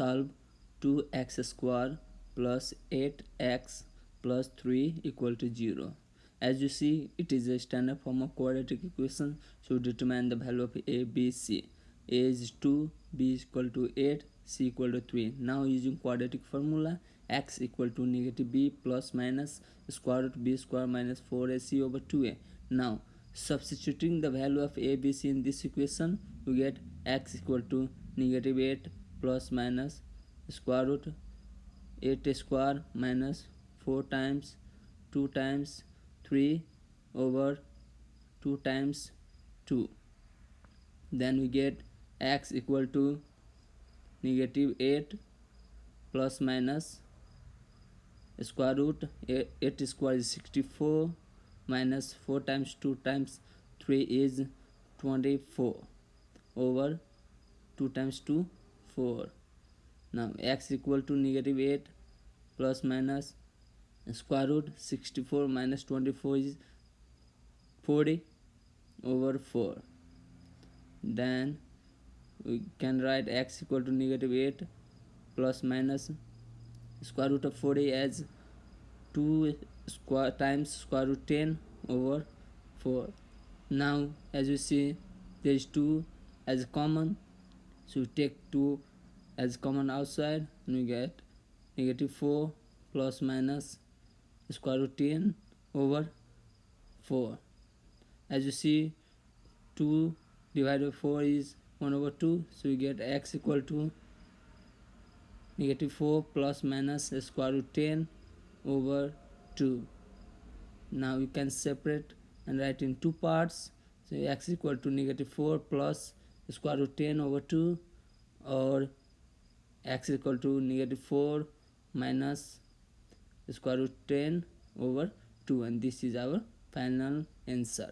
solve 2x square plus 8x plus 3 equal to 0 as you see it is a standard form of quadratic equation so determine the value of a b c. A is 2 b is equal to 8 c equal to 3 now using quadratic formula x equal to negative b plus minus square root b square minus 4ac over 2a now substituting the value of a b c in this equation we get x equal to negative 8 plus minus square root 8 square minus 4 times 2 times 3 over 2 times 2 then we get x equal to negative 8 plus minus square root 8 square is 64 minus 4 times 2 times 3 is 24 over 2 times 2 4 now x equal to negative 8 plus minus square root 64 minus 24 is 40 over 4 then we can write x equal to negative 8 plus minus square root of 40 as 2 square times square root 10 over 4 now as you see there is 2 as common so you take 2 as common outside and you get negative 4 plus minus square root 10 over 4 as you see 2 divided by 4 is 1 over 2 so you get x equal to negative 4 plus minus square root 10 over 2 now you can separate and write in two parts. So x equal to negative 4 plus square root 10 over 2 or x equal to negative 4 minus square root 10 over 2 and this is our final answer